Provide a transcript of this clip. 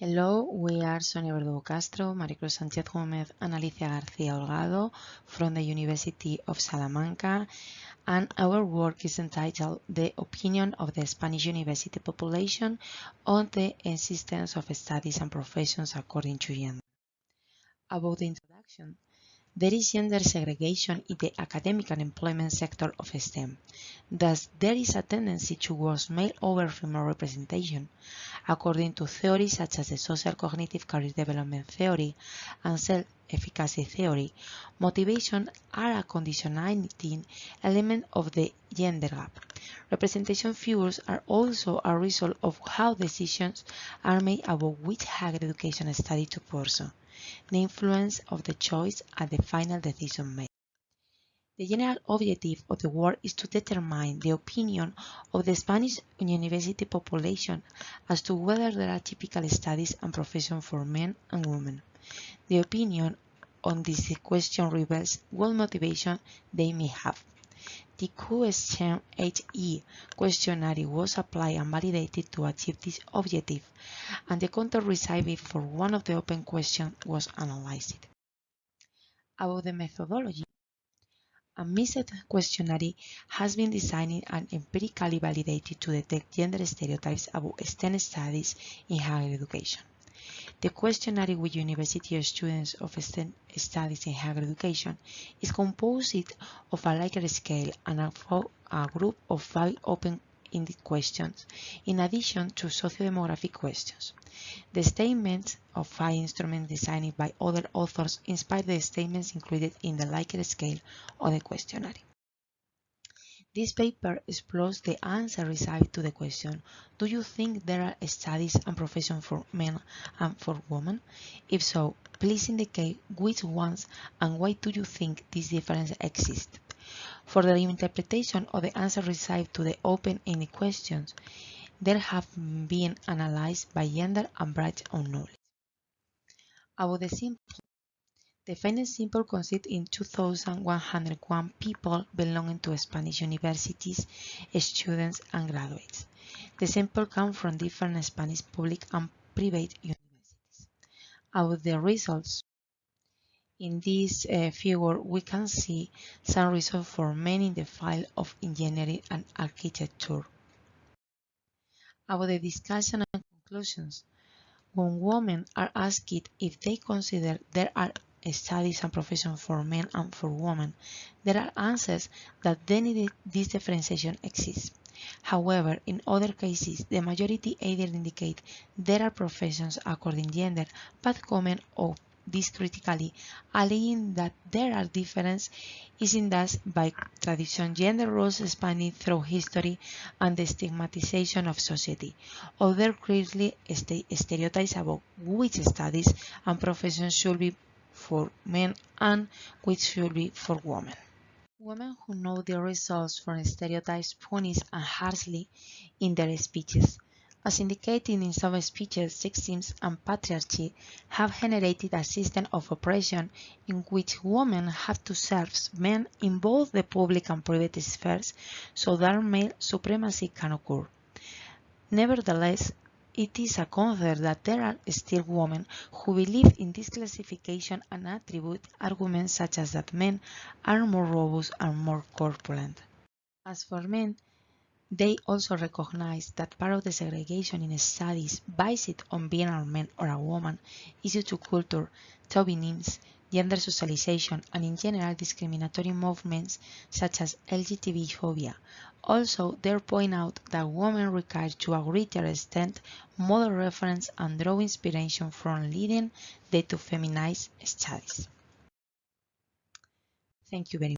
Hello, we are Sonia Verdugo Castro, Maricruz Sanchez Gomez, and Alicia Garcia Holgado from the University of Salamanca, and our work is entitled The Opinion of the Spanish University Population on the Existence of Studies and Professions According to Gender. About the introduction, there is gender segregation in the academic and employment sector of STEM. Thus, there is a tendency towards male over female representation. According to theories such as the social cognitive career development theory and self-efficacy theory, motivation are a conditioning element of the gender gap. Representation figures are also a result of how decisions are made about which higher education study to pursue the influence of the choice at the final decision made. The general objective of the work is to determine the opinion of the Spanish university population as to whether there are typical studies and professions for men and women. The opinion on this question reveals what motivation they may have. The QSM-HE questionnaire was applied and validated to achieve this objective, and the content received for one of the open questions was analyzed. About the methodology, a mixed questionnaire has been designed and empirically validated to detect gender stereotypes about STEM studies in higher education. The questionnaire with university students of STEM studies in higher education is composed of a Likert scale and a, a group of five open-ended questions, in addition to socio-demographic questions. The statements of five instruments designed by other authors inspire the statements included in the Likert scale of the questionnaire. This paper explores the answer received to the question, do you think there are studies and professions for men and for women? If so, please indicate which ones and why do you think this difference exists. For the interpretation of the answer received to the open-ended questions, there have been analyzed by gender and branch of knowledge. About the simple the final sample consists in 2,101 people belonging to Spanish universities, students and graduates. The sample comes from different Spanish public and private universities. About the results, in this uh, figure we can see some results for men in the field of engineering and architecture. About the discussion and conclusions, when women are asked if they consider there are studies and professions for men and for women, there are answers that then this differentiation exists. However, in other cases, the majority either indicate there are professions according gender, but comment on this critically, alleging that there are differences is in thus by tradition gender roles spanning through history and the stigmatization of society. Other clearly stereotypes about which studies and professions should be for men and which should be for women. Women who know the results from stereotypes punish and harshly in their speeches. As indicated in some speeches, sexism and patriarchy have generated a system of oppression in which women have to serve men in both the public and private spheres so that male supremacy can occur. Nevertheless, it is a concern that there are still women who believe in this classification and attribute arguments such as that men are more robust and more corpulent. As for men, they also recognize that part of the segregation in studies based on being a man or a woman is due to culture, chauvinism, gender socialization, and in general discriminatory movements such as LGTB phobia. Also, they point out that women require to a greater extent model reference and draw inspiration from leading the to feminized studies. Thank you very much.